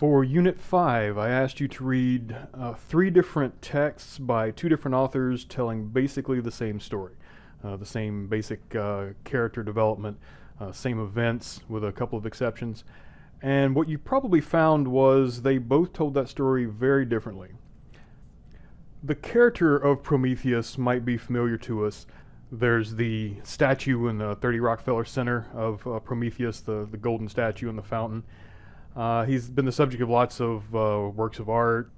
For Unit 5, I asked you to read uh, three different texts by two different authors telling basically the same story. Uh, the same basic uh, character development, uh, same events with a couple of exceptions. And what you probably found was they both told that story very differently. The character of Prometheus might be familiar to us. There's the statue in the 30 Rockefeller Center of uh, Prometheus, the, the golden statue in the fountain. Uh, he's been the subject of lots of uh, works of art.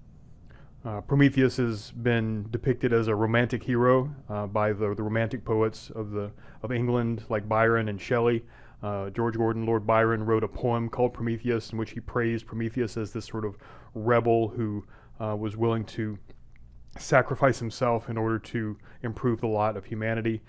Uh, Prometheus has been depicted as a romantic hero uh, by the, the romantic poets of, the, of England, like Byron and Shelley. Uh, George Gordon, Lord Byron, wrote a poem called Prometheus in which he praised Prometheus as this sort of rebel who uh, was willing to sacrifice himself in order to improve the lot of humanity.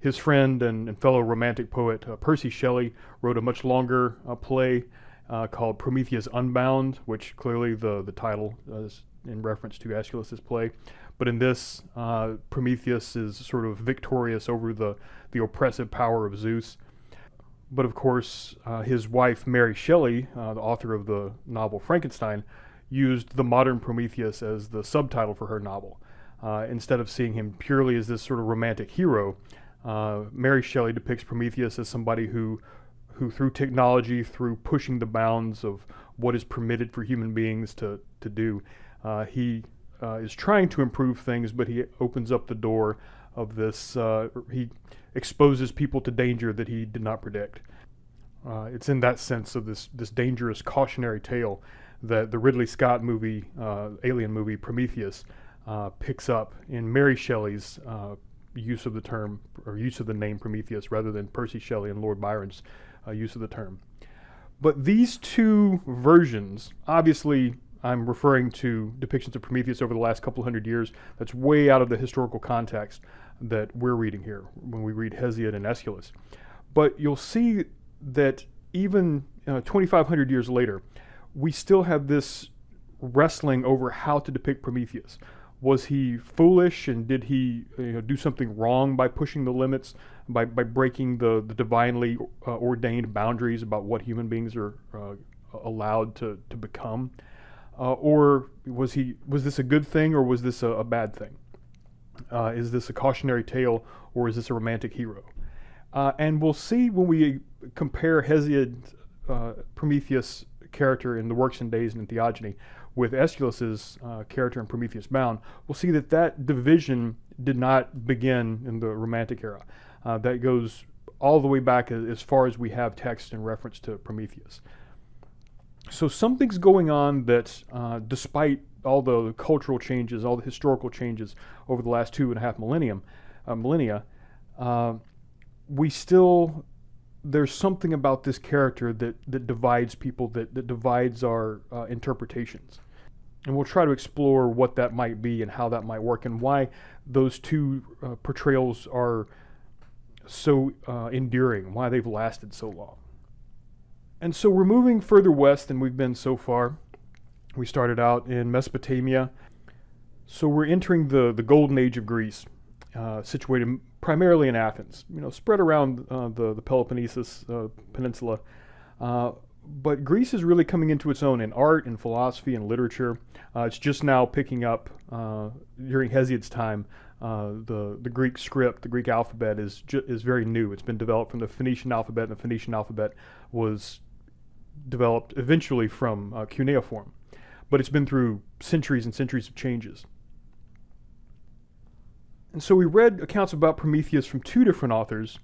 His friend and, and fellow romantic poet Percy Shelley wrote a much longer play uh, called Prometheus Unbound, which clearly the, the title is in reference to Aeschylus's play. But in this, uh, Prometheus is sort of victorious over the, the oppressive power of Zeus. But of course, uh, his wife, Mary Shelley, uh, the author of the novel Frankenstein, used the modern Prometheus as the subtitle for her novel. Uh, instead of seeing him purely as this sort of romantic hero, uh, Mary Shelley depicts Prometheus as somebody who who through technology, through pushing the bounds of what is permitted for human beings to, to do, uh, he uh, is trying to improve things, but he opens up the door of this, uh, he exposes people to danger that he did not predict. Uh, it's in that sense of this, this dangerous cautionary tale that the Ridley Scott movie, uh, alien movie Prometheus, uh, picks up in Mary Shelley's use of the term, or use of the name Prometheus rather than Percy Shelley and Lord Byron's uh, use of the term. But these two versions, obviously, I'm referring to depictions of Prometheus over the last couple hundred years. That's way out of the historical context that we're reading here when we read Hesiod and Aeschylus. But you'll see that even uh, 2,500 years later, we still have this wrestling over how to depict Prometheus was he foolish and did he you know, do something wrong by pushing the limits, by, by breaking the, the divinely uh, ordained boundaries about what human beings are uh, allowed to, to become? Uh, or was, he, was this a good thing or was this a, a bad thing? Uh, is this a cautionary tale or is this a romantic hero? Uh, and we'll see when we compare Hesiod, uh, Prometheus character in the Works and Days and Theogony with Aeschylus's uh, character in Prometheus Bound, we'll see that that division did not begin in the Romantic era. Uh, that goes all the way back as far as we have text in reference to Prometheus. So something's going on that, uh, despite all the cultural changes, all the historical changes over the last two and a half millennium, uh, millennia, uh, we still there's something about this character that, that divides people, that, that divides our uh, interpretations. And we'll try to explore what that might be and how that might work and why those two uh, portrayals are so uh, enduring, why they've lasted so long. And so we're moving further west than we've been so far. We started out in Mesopotamia. So we're entering the, the golden age of Greece, uh, situated primarily in Athens, you know, spread around uh, the, the Peloponnesus uh, Peninsula. Uh, but Greece is really coming into its own in art and philosophy and literature. It's just now picking up during Hesiod's time. the, the Greek script, the Greek alphabet is, is very new. It's been developed from the Phoenician alphabet, and the Phoenician alphabet was developed eventually from cuneiform. But it's been through centuries and centuries of changes. And so we read accounts about Prometheus from two different authors.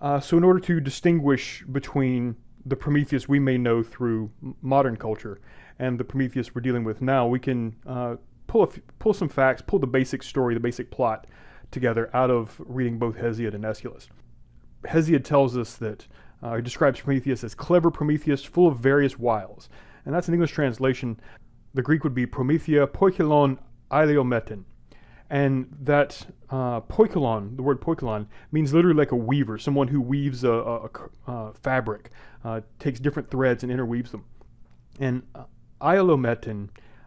Uh, so in order to distinguish between the Prometheus we may know through modern culture and the Prometheus we're dealing with now, we can uh, pull, pull some facts, pull the basic story, the basic plot together out of reading both Hesiod and Aeschylus. Hesiod tells us that, uh, he describes Prometheus as clever Prometheus full of various wiles. And that's an English translation. The Greek would be Promethea poikilon aiolometin and that uh, poikilon, the word poikilon, means literally like a weaver, someone who weaves a, a, a uh, fabric, uh, takes different threads and interweaves them. And uh,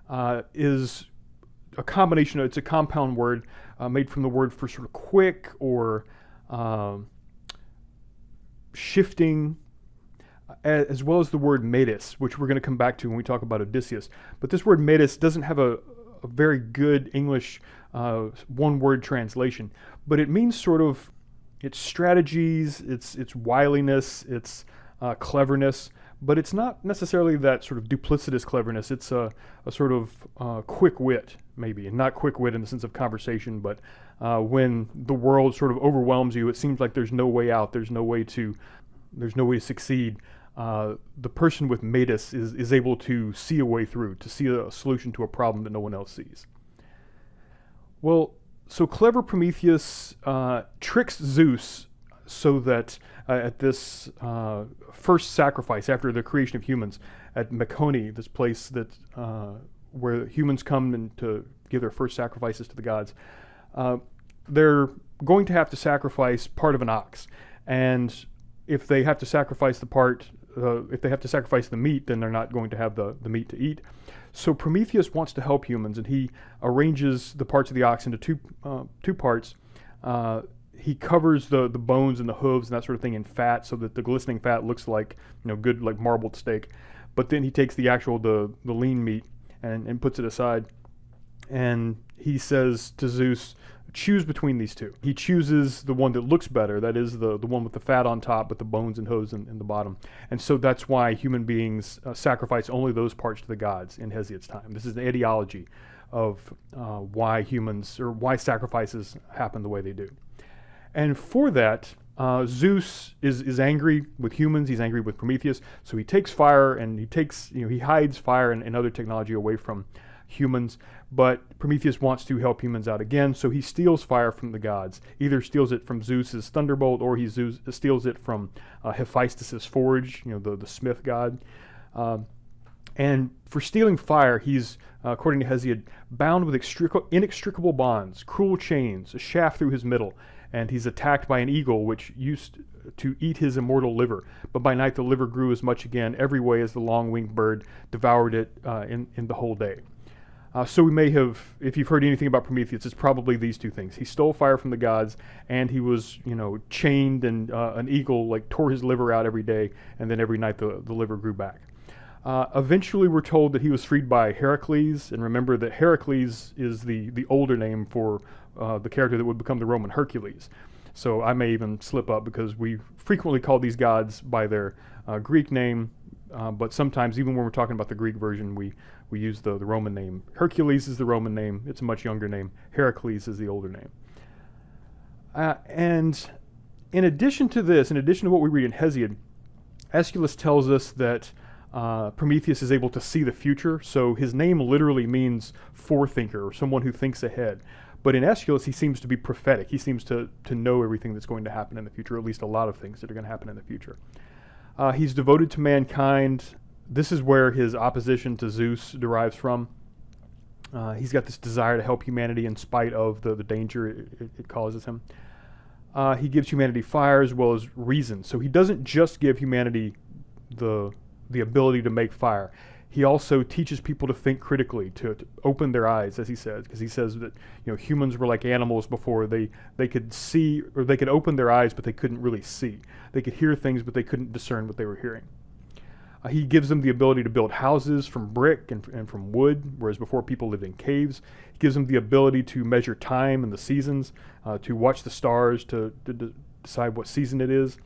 uh, is a combination, it's a compound word uh, made from the word for sort of quick or um, shifting. as well as the word metis, which we're going to come back to when we talk about Odysseus. But this word metis doesn't have a, a very good English uh, one word translation, but it means sort of its strategies, its, its wiliness, its uh, cleverness, but it's not necessarily that sort of duplicitous cleverness. It's a, a sort of uh, quick wit, maybe, and not quick wit in the sense of conversation, but uh, when the world sort of overwhelms you, it seems like there's no way out. There's no way to, there's no way to succeed. Uh, the person with metis is, is able to see a way through, to see a solution to a problem that no one else sees. Well, so clever Prometheus uh, tricks Zeus so that uh, at this uh, first sacrifice after the creation of humans at Mecone, this place that uh, where humans come and to give their first sacrifices to the gods, uh, they're going to have to sacrifice part of an ox, and if they have to sacrifice the part, uh, if they have to sacrifice the meat, then they're not going to have the, the meat to eat. So Prometheus wants to help humans, and he arranges the parts of the ox into two uh, two parts. Uh, he covers the the bones and the hooves and that sort of thing in fat, so that the glistening fat looks like you know good like marbled steak. But then he takes the actual the the lean meat and, and puts it aside, and he says to Zeus, choose between these two. He chooses the one that looks better, that is the, the one with the fat on top, but the bones and hooves in, in the bottom. And so that's why human beings uh, sacrifice only those parts to the gods in Hesiod's time. This is the ideology of uh, why humans, or why sacrifices happen the way they do. And for that, uh, Zeus is, is angry with humans, he's angry with Prometheus, so he takes fire and he takes, you know, he hides fire and, and other technology away from humans, but Prometheus wants to help humans out again, so he steals fire from the gods. Either steals it from Zeus's thunderbolt, or he Zeus, steals it from uh, Hephaestus's forge, you know, the, the smith god. Um, and for stealing fire, he's, uh, according to Hesiod, bound with inextricable bonds, cruel chains, a shaft through his middle, and he's attacked by an eagle which used to eat his immortal liver. But by night the liver grew as much again every way as the long-winged bird devoured it uh, in, in the whole day. Uh, so we may have, if you've heard anything about Prometheus, it's probably these two things. He stole fire from the gods, and he was, you know, chained, and uh, an eagle like tore his liver out every day, and then every night the, the liver grew back. Uh, eventually, we're told that he was freed by Heracles, and remember that Heracles is the the older name for uh, the character that would become the Roman Hercules. So I may even slip up because we frequently call these gods by their uh, Greek name, uh, but sometimes even when we're talking about the Greek version, we we use the, the Roman name. Hercules is the Roman name. It's a much younger name. Heracles is the older name. Uh, and in addition to this, in addition to what we read in Hesiod, Aeschylus tells us that uh, Prometheus is able to see the future. So his name literally means forethinker or someone who thinks ahead. But in Aeschylus, he seems to be prophetic. He seems to, to know everything that's going to happen in the future, at least a lot of things that are going to happen in the future. Uh, he's devoted to mankind this is where his opposition to Zeus derives from. Uh, he's got this desire to help humanity in spite of the, the danger it, it, causes him. Uh, he gives humanity fire as well as reason. So he doesn't just give humanity the, the ability to make fire. He also teaches people to think critically, to, to open their eyes, as he says, because he says that you know humans were like animals before. They they could see or they could open their eyes, but they couldn't really see. They could hear things, but they couldn't discern what they were hearing. Uh, he gives them the ability to build houses from brick and, and from wood, whereas before people lived in caves. He gives them the ability to measure time and the seasons, uh, to watch the stars, to, to, to, decide what season it is.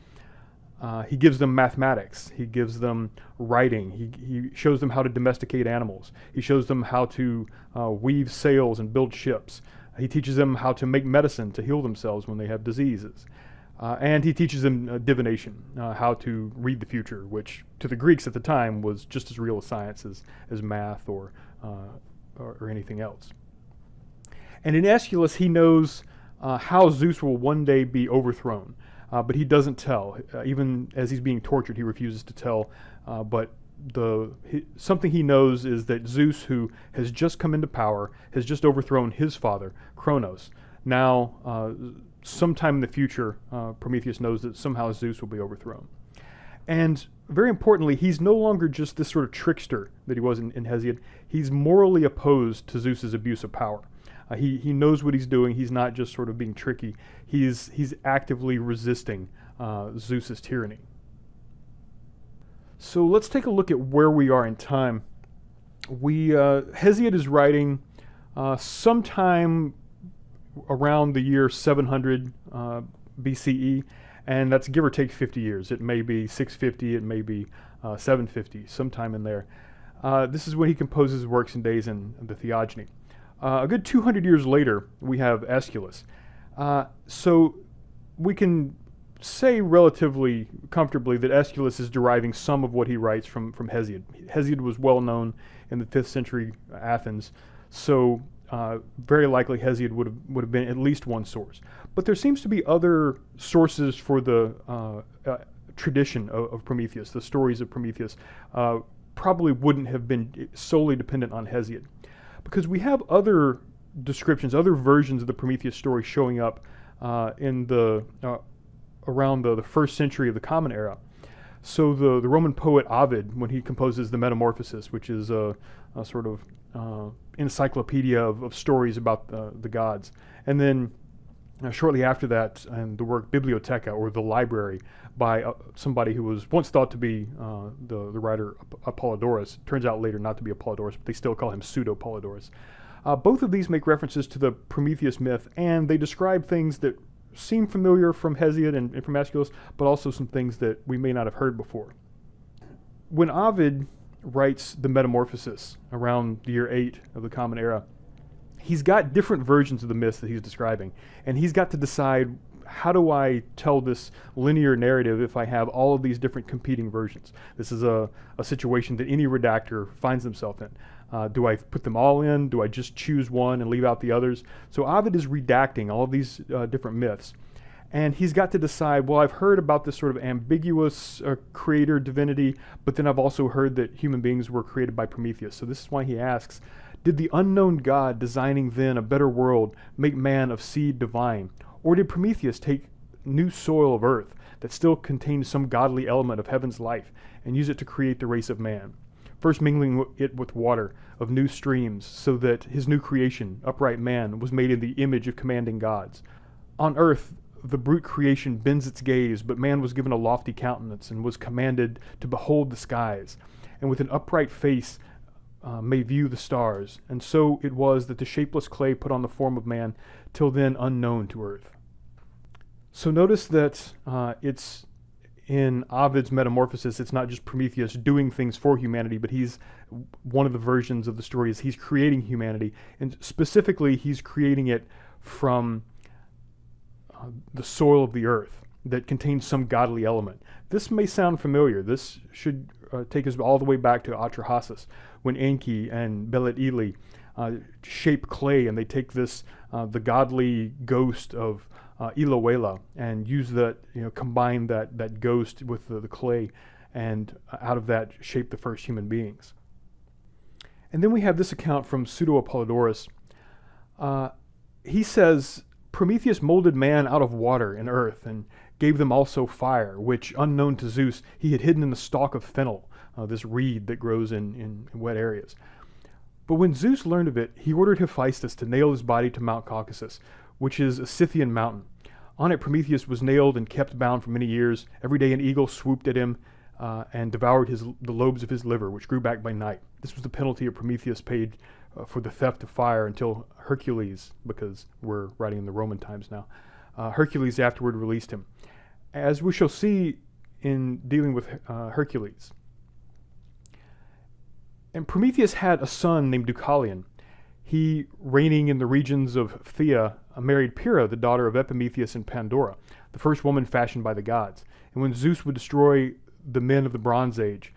Uh, he gives them mathematics. He gives them writing. He, he shows them how to domesticate animals. He shows them how to uh, weave sails and build ships. He teaches them how to make medicine to heal themselves when they have diseases. Uh, and he teaches them uh, divination, uh, how to read the future, which to the Greeks at the time was just as real a science as, as math or, uh, or, or, anything else. And in Aeschylus, he knows uh, how Zeus will one day be overthrown, uh, but he doesn't tell. even as he's being tortured, he refuses to tell. but the he, something he knows is that Zeus, who has just come into power, has just overthrown his father, Kronos. Now sometime in the future, uh, Prometheus knows that somehow Zeus will be overthrown. And very importantly, he's no longer just this sort of trickster that he was in, in Hesiod. He's morally opposed to Zeus's abuse of power. Uh, he, he knows what he's doing. He's not just sort of being tricky. He's, he's actively resisting uh, Zeus's tyranny. So let's take a look at where we are in time. We uh, Hesiod is writing uh, sometime around the year 700 uh, BCE, and that's give or take 50 years. It may be 650, it may be uh, 750, sometime in there. Uh, this is when he composes works and days in the Theogony. Uh, a good 200 years later, we have Aeschylus. Uh, so we can say relatively comfortably that Aeschylus is deriving some of what he writes from, from Hesiod. Hesiod was well known in the 5th century Athens, so uh, very likely Hesiod would have, would have been at least one source. But there seems to be other sources for the uh, uh, tradition of, of, Prometheus, the stories of Prometheus, uh, probably wouldn't have been solely dependent on Hesiod. Because we have other descriptions, other versions of the Prometheus story showing up uh, in the around the, the first century of the Common Era. So the, the Roman poet Ovid, when he composes the Metamorphoses, which is a, a sort of uh, encyclopedia of, of, stories about the, the gods, and then uh, shortly after that, and the work Bibliotheca, or the library, by uh, somebody who was once thought to be uh, the, the writer Apollodorus. Turns out later not to be Apollodorus, but they still call him Pseudo-Apollodorus. Uh, both of these make references to the Prometheus myth, and they describe things that seem familiar from Hesiod and, and from Aeschylus, but also some things that we may not have heard before. When Ovid writes the Metamorphoses around the year 8 of the Common Era, he's got different versions of the myths that he's describing, and he's got to decide how do I tell this linear narrative if I have all of these different competing versions? This is a, a situation that any redactor finds himself in. Uh, do I put them all in? Do I just choose one and leave out the others? So Ovid is redacting all of these uh, different myths. And he's got to decide, well, I've heard about this sort of ambiguous uh, creator divinity, but then I've also heard that human beings were created by Prometheus. So this is why he asks, did the unknown God designing then a better world make man of seed divine? Or did Prometheus take new soil of earth that still contained some godly element of heaven's life and use it to create the race of man? first mingling it with water of new streams, so that his new creation, upright man, was made in the image of commanding gods. On earth, the brute creation bends its gaze, but man was given a lofty countenance and was commanded to behold the skies, and with an upright face uh, may view the stars. And so it was that the shapeless clay put on the form of man, till then unknown to earth. So notice that uh, it's in Ovid's Metamorphosis, it's not just Prometheus doing things for humanity, but he's one of the versions of the story is he's creating humanity, and specifically he's creating it from the soil of the earth that contains some godly element. This may sound familiar. This should uh, take us all the way back to Atrahasis, when Enki and Belit Ili uh, shape clay, and they take this uh, the godly ghost of uh, Ilawela and use that, you know, combine that, that ghost with the, the clay and uh, out of that shape the first human beings. And then we have this account from Pseudo Apollodorus. Uh, he says, Prometheus molded man out of water and earth and gave them also fire, which, unknown to Zeus, he had hidden in the stalk of fennel, uh, this reed that grows in, in, wet areas. But when Zeus learned of it, he ordered Hephaestus to nail his body to Mount Caucasus, which is a Scythian mountain. On it, Prometheus was nailed and kept bound for many years. Every day, an eagle swooped at him uh, and devoured his, the lobes of his liver, which grew back by night. This was the penalty of Prometheus paid uh, for the theft of fire until Hercules, because we're writing in the Roman times now, uh, Hercules afterward released him. As we shall see in dealing with uh, Hercules. And Prometheus had a son named Deucalion he, reigning in the regions of Phthia, married Pyrrha, the daughter of Epimetheus and Pandora, the first woman fashioned by the gods. And when Zeus would destroy the men of the Bronze Age,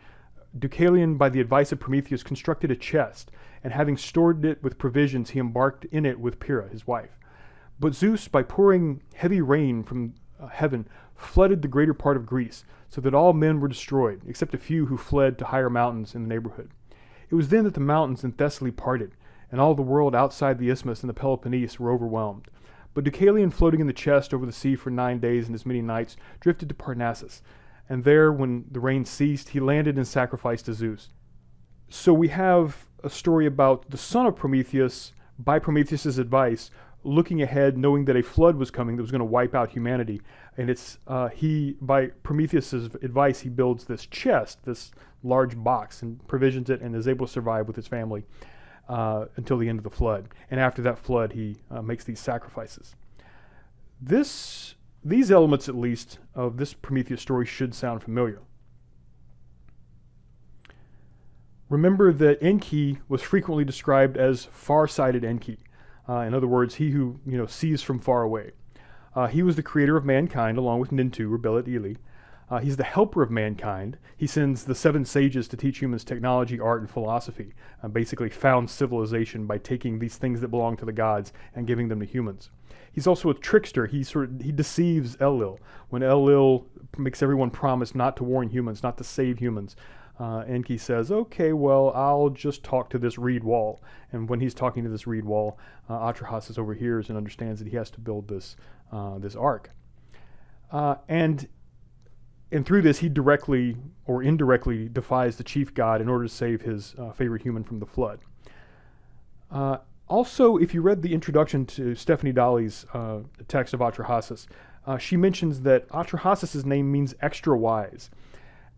Deucalion, by the advice of Prometheus, constructed a chest, and having stored it with provisions, he embarked in it with Pyrrha, his wife. But Zeus, by pouring heavy rain from uh, heaven, flooded the greater part of Greece, so that all men were destroyed, except a few who fled to higher mountains in the neighborhood. It was then that the mountains in Thessaly parted, and all the world outside the isthmus and the Peloponnese were overwhelmed. But Deucalion, floating in the chest over the sea for nine days and as many nights, drifted to Parnassus, and there, when the rain ceased, he landed and sacrificed to Zeus. So we have a story about the son of Prometheus, by Prometheus's advice, looking ahead, knowing that a flood was coming that was going to wipe out humanity. And it's uh, he, by Prometheus's advice, he builds this chest, this large box, and provisions it, and is able to survive with his family uh, until the end of the flood. And after that flood, he uh, makes these sacrifices. This, these elements, at least, of this Prometheus story should sound familiar. Remember that Enki was frequently described as far-sighted Enki. Uh, in other words, he who you know sees from far away. Uh, he was the creator of mankind along with Nintu or Belit Ili. Uh, he's the helper of mankind. He sends the seven sages to teach humans technology, art, and philosophy. Uh, basically, found civilization by taking these things that belong to the gods and giving them to humans. He's also a trickster. He sort of, he deceives Elil. when Elil makes everyone promise not to warn humans, not to save humans. Uh, Enki says, okay, well, I'll just talk to this reed wall. And when he's talking to this reed wall, uh, overhears and understands that he has to build this, uh, this ark. Uh, and, and through this, he directly or indirectly defies the chief god in order to save his uh, favorite human from the flood. Uh, also, if you read the introduction to Stephanie Dalley's uh, text of Atrahasis, she mentions that Atrahasis' name means extra wise.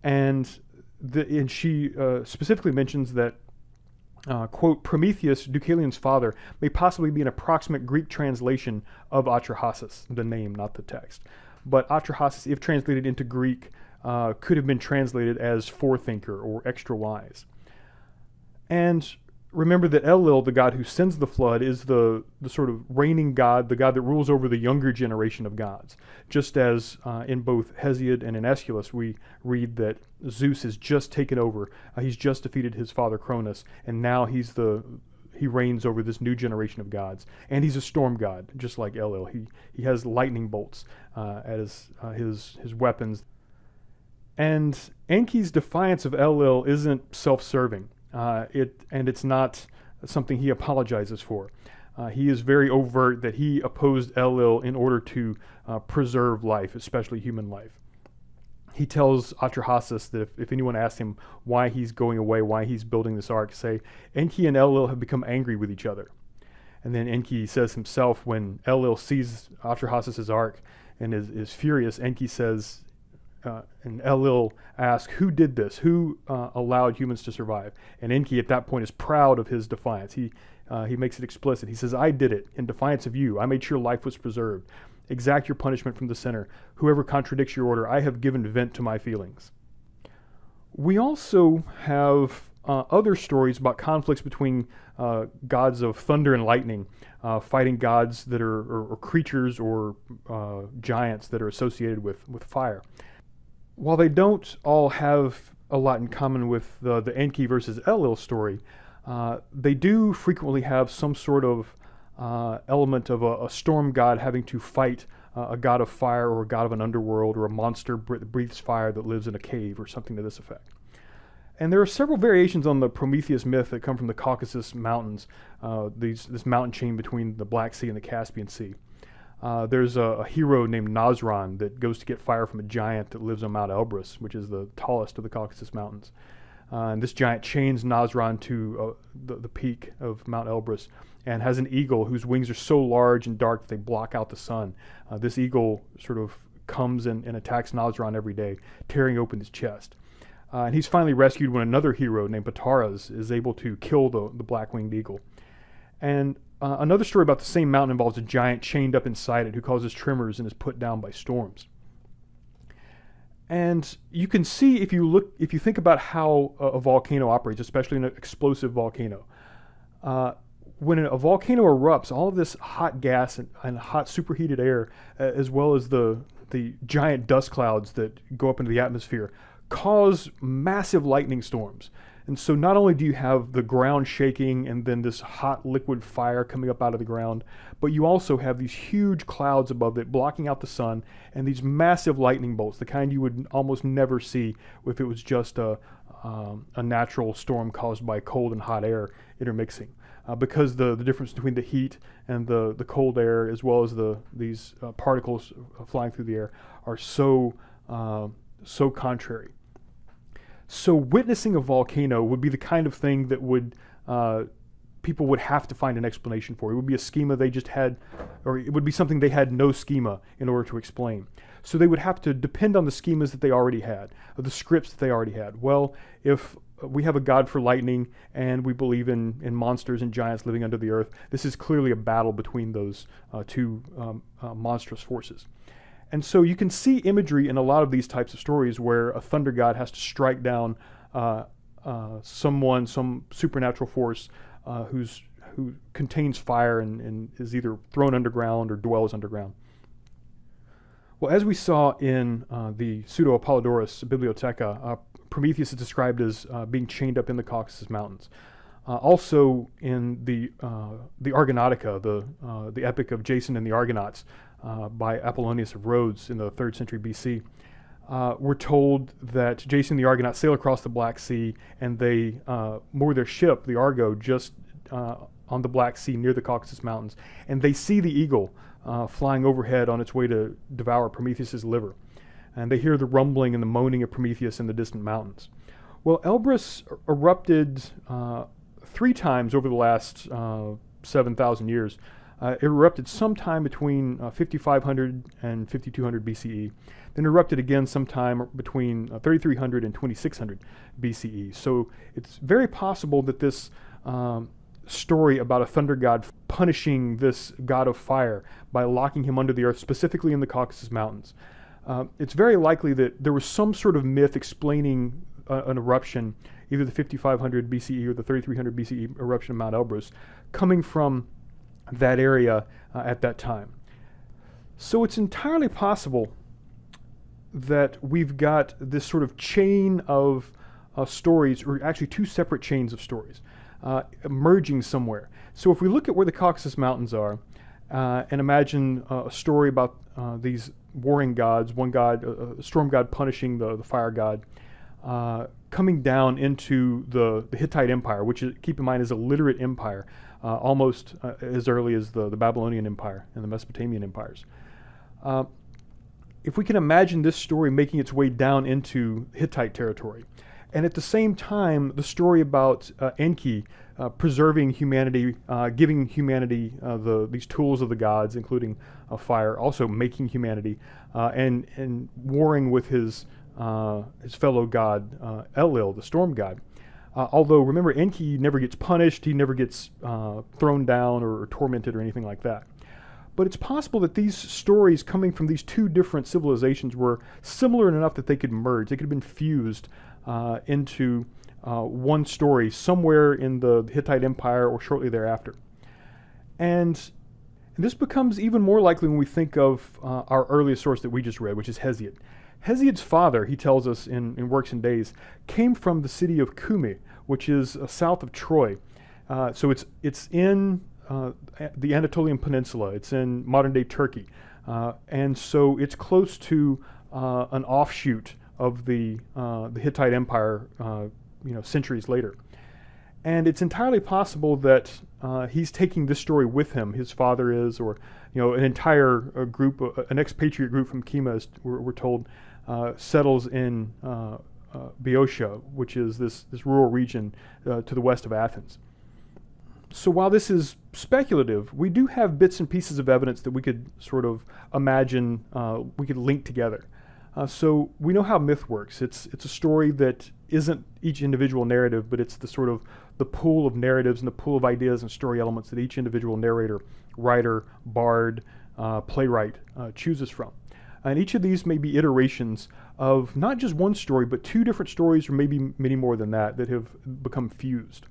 And the, and she uh, specifically mentions that, uh, quote, Prometheus, Deucalion's father, may possibly be an approximate Greek translation of Atrahasis, the name, not the text. But Atrahasis, if translated into Greek, uh, could have been translated as forethinker or extra wise. And remember that Elil, the god who sends the flood, is the, the sort of reigning god, the god that rules over the younger generation of gods. Just as uh, in both Hesiod and in Aeschylus, we read that Zeus has just taken over. Uh, he's just defeated his father Cronus, and now he's the he reigns over this new generation of gods. And he's a storm god, just like Elil. He he has lightning bolts uh, as uh, his his weapons. And Enki's defiance of Elil isn't self-serving. Uh, it and it's not something he apologizes for. Uh, he is very overt that he opposed Elil in order to uh, preserve life, especially human life. He tells Atrahasis that if, if, anyone asks him why he's going away, why he's building this ark, say, Enki and Elil have become angry with each other. And then Enki says himself, when Elil sees Atrahasis' ark and is, is furious, Enki says, uh, and Elil asks, who did this? Who uh, allowed humans to survive? And Enki at that point is proud of his defiance. He, uh, he makes it explicit. He says, I did it in defiance of you. I made sure life was preserved. Exact your punishment from the center. Whoever contradicts your order, I have given vent to my feelings. We also have uh, other stories about conflicts between uh, gods of thunder and lightning, uh, fighting gods that are, or, or creatures or uh, giants that are associated with, with fire while they don't all have a lot in common with the, the Enki versus Elil story, uh, they do frequently have some sort of uh, element of a, a, storm god having to fight uh, a god of fire or a god of an underworld or a monster that breathes fire that lives in a cave or something to this effect. And there are several variations on the Prometheus myth that come from the Caucasus Mountains, uh, these, this mountain chain between the Black Sea and the Caspian Sea. Uh, there's a, a, hero named Nazran that goes to get fire from a giant that lives on Mount Elbrus, which is the tallest of the Caucasus Mountains. Uh, and this giant chains Nazran to uh, the, the, peak of Mount Elbrus and has an eagle whose wings are so large and dark that they block out the sun. Uh, this eagle sort of comes and, and, attacks Nazran every day, tearing open his chest. Uh, and he's finally rescued when another hero named Pataras is able to kill the, the black-winged eagle. And uh, another story about the same mountain involves a giant chained up inside it who causes tremors and is put down by storms. And you can see if you look, if you think about how a, a volcano operates, especially an explosive volcano. Uh, when a volcano erupts, all of this hot gas and, and hot superheated air, uh, as well as the the giant dust clouds that go up into the atmosphere, cause massive lightning storms. And so not only do you have the ground shaking and then this hot liquid fire coming up out of the ground, but you also have these huge clouds above it blocking out the sun and these massive lightning bolts, the kind you would almost never see if it was just a, um, a natural storm caused by cold and hot air intermixing. Uh, because the, the difference between the heat and the, the cold air as well as the, these uh, particles flying through the air are so, uh, so contrary. So witnessing a volcano would be the kind of thing that would uh, people would have to find an explanation for. It would be a schema they just had, or it would be something they had no schema in order to explain. So they would have to depend on the schemas that they already had, the scripts that they already had. Well, if we have a god for lightning and we believe in, in monsters and giants living under the earth, this is clearly a battle between those uh, two um, uh, monstrous forces. And so you can see imagery in a lot of these types of stories where a thunder god has to strike down uh, uh someone, some supernatural force uh, who's, who contains fire and, and is either thrown underground or dwells underground. Well, as we saw in uh, the Pseudo Apollodorus Bibliotheca, uh, Prometheus is described as uh, being chained up in the Caucasus Mountains. Uh, also in the uh, the Argonautica, the uh, the epic of Jason and the Argonauts by Apollonius of Rhodes in the third century BC, we're told that Jason and the Argonauts sail across the Black Sea and they moor their ship, the Argo, just on the Black Sea near the Caucasus Mountains, and they see the eagle uh, flying overhead on its way to devour Prometheus's liver. And they hear the rumbling and the moaning of Prometheus in the distant mountains. Well, Elbrus erupted uh, three times over the last uh, 7,000 years. Uh, it erupted sometime between uh, 5500 and 5200 BCE, then erupted again sometime between uh, 3300 and 2600 BCE. So it's very possible that this um, story about a thunder god punishing this god of fire by locking him under the earth, specifically in the Caucasus Mountains. Uh, it's very likely that there was some sort of myth explaining uh, an eruption, either the 5500 BCE or the 3300 BCE eruption of Mount Elbrus, coming from that area uh, at that time. So it's entirely possible that we've got this sort of chain of uh, stories, or actually two separate chains of stories uh, somewhere. So if we look at where the Caucasus Mountains are, uh, and imagine uh, a story about uh, these warring gods, one god, a storm god punishing the, the fire god, uh, coming down into the, the Hittite Empire, which is, keep in mind is a literate empire, uh, almost as early as the, the Babylonian Empire and the Mesopotamian empires. If we can imagine this story making its way down into Hittite territory, and at the same time, the story about uh, Enki uh, preserving humanity, uh, giving humanity uh, the, these tools of the gods, including fire, also making humanity, uh, and, and warring with his, uh, his fellow god, Elil, the storm god. although, remember, Enki never gets punished, he never gets thrown down or, or tormented or anything like that. But it's possible that these stories coming from these two different civilizations were similar enough that they could merge, they could have been fused uh, into uh, one story somewhere in the Hittite Empire or shortly thereafter. And, and this becomes even more likely when we think of uh, our earliest source that we just read, which is Hesiod. Hesiod's father, he tells us in, in Works and Days, came from the city of Cumae, which is uh, south of Troy. Uh, so it's, it's in uh, the Anatolian Peninsula, it's in modern day Turkey. and so it's close to an offshoot of the, uh, the Hittite Empire, uh, you know, centuries later. And it's entirely possible that uh, he's taking this story with him. His father is, or you know, an entire group, uh, an expatriate group from Kima, we're, we're told, uh, settles in uh, Boeotia, which is this, this rural region to the west of Athens. So while this is speculative, we do have bits and pieces of evidence that we could sort of imagine we could link together. Uh, so we know how myth works. It's it's a story that isn't each individual narrative, but it's the sort of the pool of narratives and the pool of ideas and story elements that each individual narrator, writer, bard, uh, playwright uh, chooses from. And each of these may be iterations of not just one story, but two different stories, or maybe many more than that, that have become fused.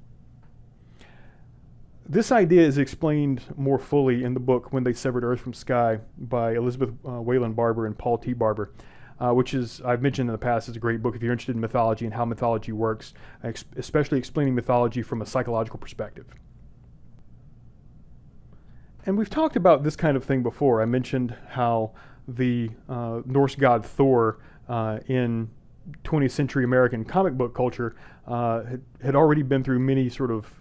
This idea is explained more fully in the book When They Severed Earth from Sky by Elizabeth uh, Wayland Barber and Paul T. Barber uh, which is, I've mentioned in the past, is a great book if you're interested in mythology and how mythology works, ex especially explaining mythology from a psychological perspective. And we've talked about this kind of thing before. I mentioned how the uh, Norse god Thor uh, in 20th century American comic book culture uh, had, had, already been through many sort of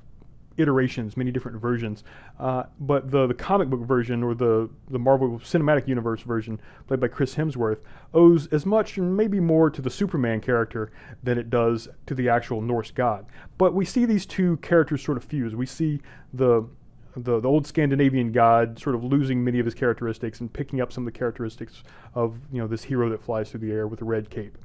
iterations, many different versions. Uh, but the, the comic book version or the, the Marvel Cinematic Universe version, played by Chris Hemsworth, owes as much and maybe more to the Superman character than it does to the actual Norse god. But we see these two characters sort of fuse. We see the the, the old Scandinavian god sort of losing many of his characteristics and picking up some of the characteristics of you know this hero that flies through the air with a red cape.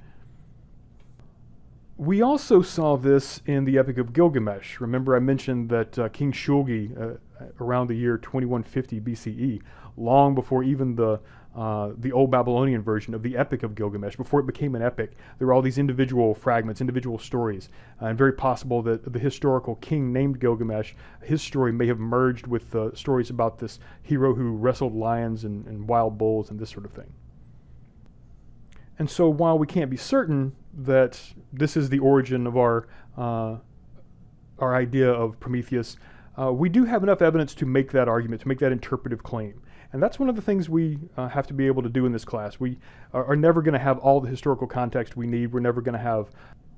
We also saw this in the Epic of Gilgamesh. Remember I mentioned that uh, King Shulgi, uh, around the year 2150 BCE, long before even the uh, the old Babylonian version of the Epic of Gilgamesh, before it became an epic, there were all these individual fragments, individual stories, uh, and very possible that the historical king named Gilgamesh, his story may have merged with the stories about this hero who wrestled lions and, and wild bulls and this sort of thing. And so while we can't be certain that this is the origin of our, uh, our idea of Prometheus, uh, we do have enough evidence to make that argument, to make that interpretive claim. And that's one of the things we uh, have to be able to do in this class. We are, are never going to have all the historical context we need. We're never going to have,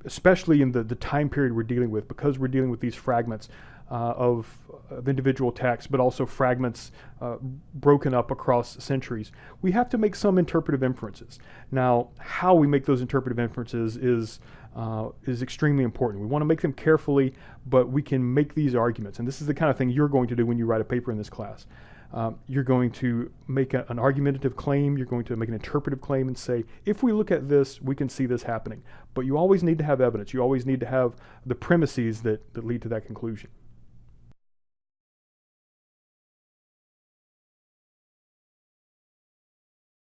especially in the, the time period we're dealing with, because we're dealing with these fragments uh, of, of, individual texts, but also fragments uh, broken up across centuries. We have to make some interpretive inferences. Now, how we make those interpretive inferences is uh, is extremely important. We want to make them carefully, but we can make these arguments. And this is the kind of thing you're going to do when you write a paper in this class. Um, you're going to make a, an argumentative claim, you're going to make an interpretive claim and say, if we look at this, we can see this happening. But you always need to have evidence. You always need to have the premises that, that lead to that conclusion.